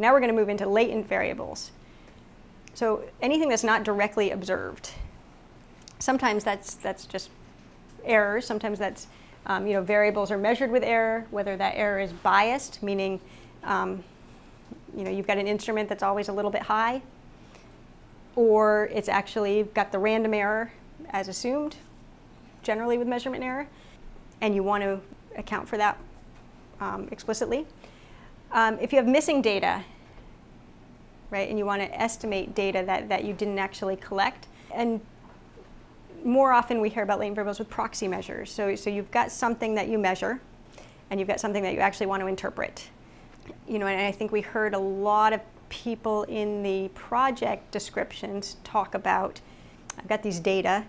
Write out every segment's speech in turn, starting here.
Now we're going to move into latent variables. So anything that's not directly observed. Sometimes that's, that's just errors. Sometimes that's, um, you know, variables are measured with error, whether that error is biased, meaning, um, you know, you've got an instrument that's always a little bit high, or it's actually got the random error as assumed, generally with measurement error, and you want to account for that um, explicitly. Um, if you have missing data, right, and you want to estimate data that, that you didn't actually collect, and more often we hear about latent variables with proxy measures. So, so you've got something that you measure, and you've got something that you actually want to interpret. You know, and I think we heard a lot of people in the project descriptions talk about, I've got these data,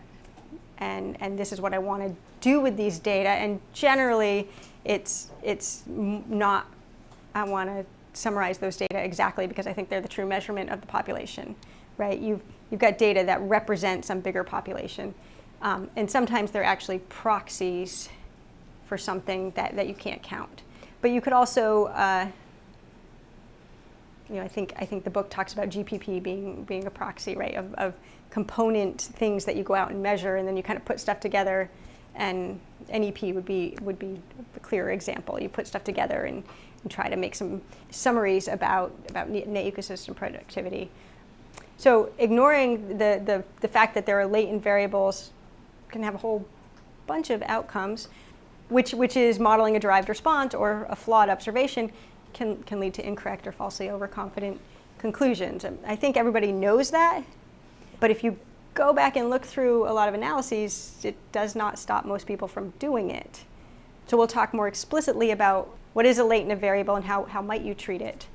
and, and this is what I want to do with these data, and generally it's, it's not, I want to summarize those data exactly because I think they're the true measurement of the population, right? You've, you've got data that represent some bigger population. Um, and sometimes they're actually proxies for something that, that you can't count. But you could also, uh, you know, I think, I think the book talks about GPP being, being a proxy, right, of, of component things that you go out and measure and then you kind of put stuff together and NEP would be, would be a clearer example. You put stuff together and, and try to make some summaries about, about net ecosystem productivity. So ignoring the, the, the fact that there are latent variables can have a whole bunch of outcomes, which, which is modeling a derived response or a flawed observation can, can lead to incorrect or falsely overconfident conclusions. I think everybody knows that, but if you go back and look through a lot of analyses, it does not stop most people from doing it. So we'll talk more explicitly about what is a latent variable and how, how might you treat it.